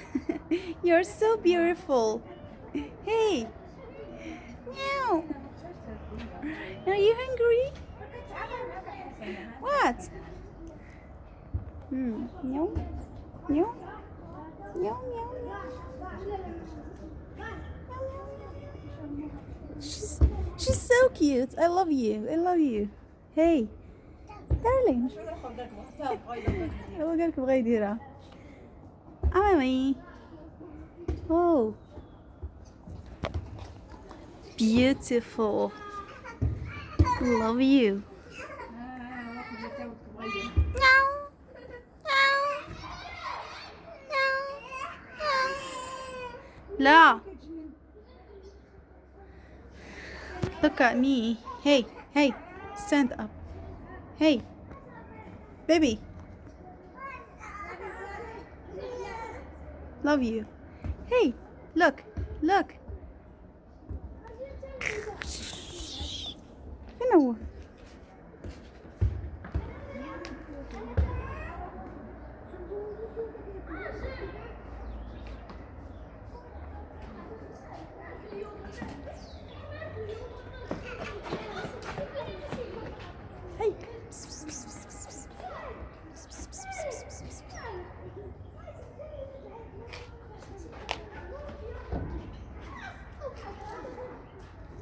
You're so beautiful. Hey. Meow. Are you hungry? What? Hmm. Meow. Meow. Meow, meow, meow. She's, she's so cute. I love you. I love you. Hey. Darling. هو قالك بغا يديرها Emily. Oh. Beautiful. Love you. La. Look at me. Hey, hey, stand up. Hey, baby. Love you. Hey, look, look. You know.